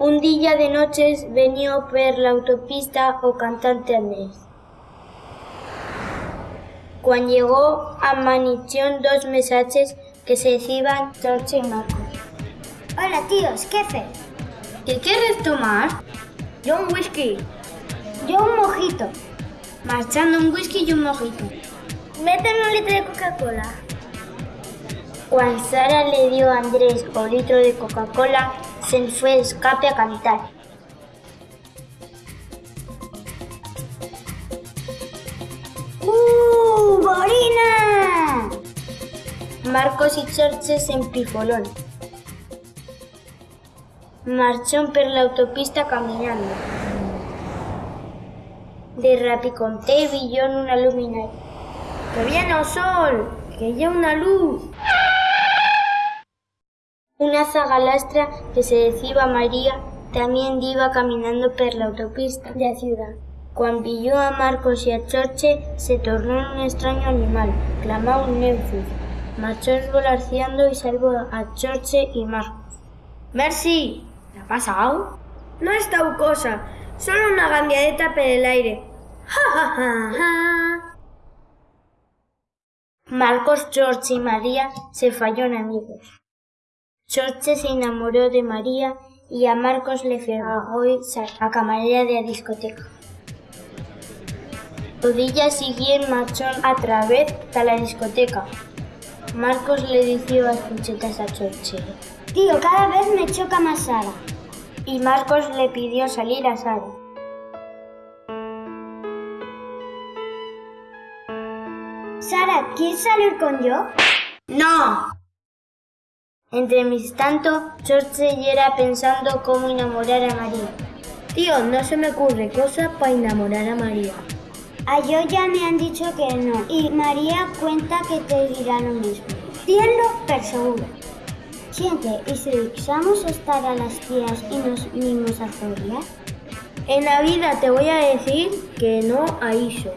Un día de noches venió per l'autopista o cantante Andrés. Cuando llegó a dos mensajes que se decían George y Marcos. Hola tíos, ¿qué haces? ¿Qué quieres tomar? Yo un whisky. Yo un mojito. Marchando un whisky y un mojito. Méteme un litro de Coca-Cola. Cuando Sara le dio a Andrés un litro de Coca-Cola, se fue de escape a cantar. ¡Uh, Borina! Marcos y George se empifolaron. Marchó per la autopista caminando. De rapiconté brilló en una luminaria. ¡Que viene el sol! ¡Que ya una luz! Una zagalastra que se decía María también iba caminando por la autopista de la ciudad. Cuando vio a Marcos y a Chorche, se tornó en un extraño animal, clamó un Neufus. Marchó esvolarciando y salvó a Chorche y Marcos. ¡Merci! ¿Qué ha pasado? No es tal cosa, solo una gambiadeta por el aire. ¡Ja, ja, ja, ja! Marcos, George y María se fallaron amigos. George se enamoró de María y a Marcos le fregó a camarera de la discoteca. El día siguiente marchó a través de la discoteca. Marcos le dijo las punchetas a George. Tío, cada vez me choca más Sara. Y Marcos le pidió salir a Sara. Sara, ¿quieres salir con yo? ¡No! Entre mis tanto, George era pensando cómo enamorar a María. Tío, no se me ocurre cosa para enamorar a María. A yo ya me han dicho que no. Y María cuenta que te dirá lo mismo. Tienlo per seguro. Siente, ¿y si usamos estar a las tías y nos unimos a Zoria? En la vida te voy a decir que no a eso.